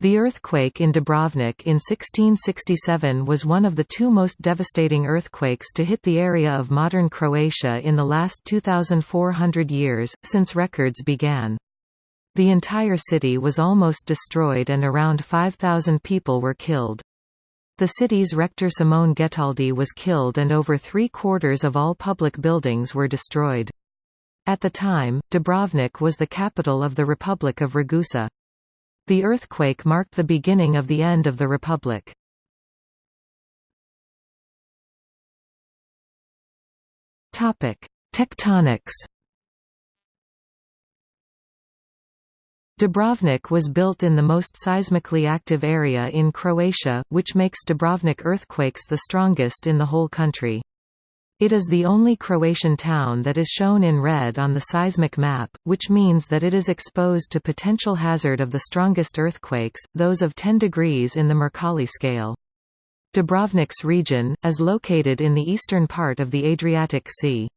The earthquake in Dubrovnik in 1667 was one of the two most devastating earthquakes to hit the area of modern Croatia in the last 2,400 years, since records began. The entire city was almost destroyed and around 5,000 people were killed. The city's rector Simone Getaldi was killed and over three-quarters of all public buildings were destroyed. At the time, Dubrovnik was the capital of the Republic of Ragusa. The earthquake marked the beginning of the end of the Republic. Tectonics Dubrovnik was built in the most seismically active area in Croatia, which makes Dubrovnik earthquakes the strongest in the whole country. It is the only Croatian town that is shown in red on the seismic map, which means that it is exposed to potential hazard of the strongest earthquakes, those of 10 degrees in the Mercalli scale. Dubrovnik's region, is located in the eastern part of the Adriatic Sea.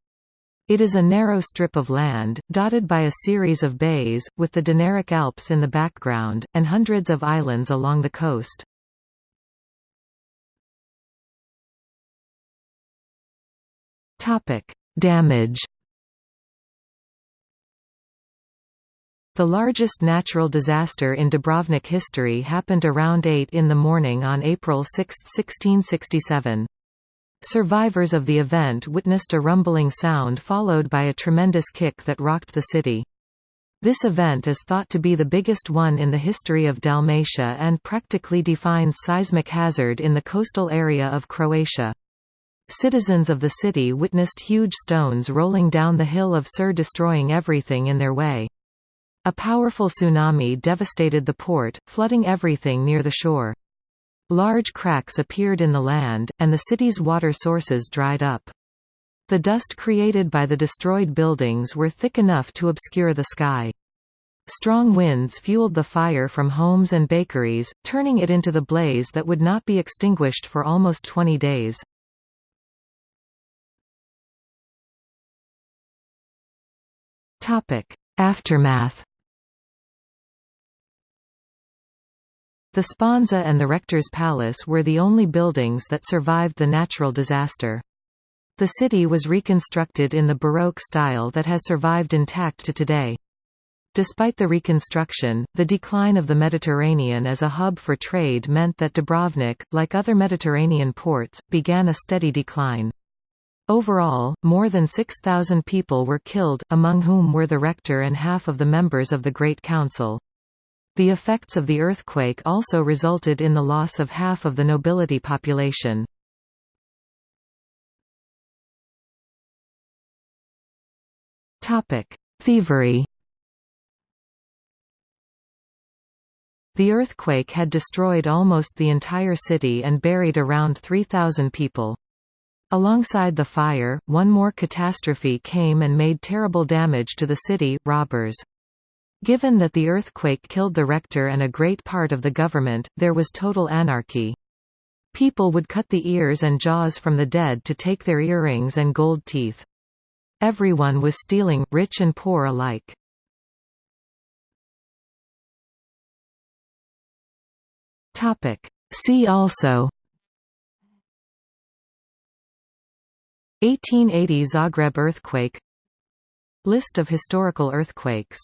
It is a narrow strip of land, dotted by a series of bays, with the Dinaric Alps in the background, and hundreds of islands along the coast. Topic: Damage. The largest natural disaster in Dubrovnik history happened around 8 in the morning on April 6, 1667. Survivors of the event witnessed a rumbling sound followed by a tremendous kick that rocked the city. This event is thought to be the biggest one in the history of Dalmatia and practically defines seismic hazard in the coastal area of Croatia. Citizens of the city witnessed huge stones rolling down the hill of Srđ destroying everything in their way. A powerful tsunami devastated the port, flooding everything near the shore. Large cracks appeared in the land, and the city's water sources dried up. The dust created by the destroyed buildings were thick enough to obscure the sky. Strong winds fueled the fire from homes and bakeries, turning it into the blaze that would not be extinguished for almost 20 days. Topic: Aftermath. The Sponza and the Rector's Palace were the only buildings that survived the natural disaster. The city was reconstructed in the Baroque style that has survived intact to today. Despite the reconstruction, the decline of the Mediterranean as a hub for trade meant that Dubrovnik, like other Mediterranean ports, began a steady decline. Overall, more than 6,000 people were killed, among whom were the rector and half of the members of the Great Council. The effects of the earthquake also resulted in the loss of half of the nobility population. Thievery The earthquake had destroyed almost the entire city and buried around 3,000 people. Alongside the fire, one more catastrophe came and made terrible damage to the city, robbers. Given that the earthquake killed the rector and a great part of the government, there was total anarchy. People would cut the ears and jaws from the dead to take their earrings and gold teeth. Everyone was stealing, rich and poor alike. See also 1880 Zagreb earthquake. List of historical earthquakes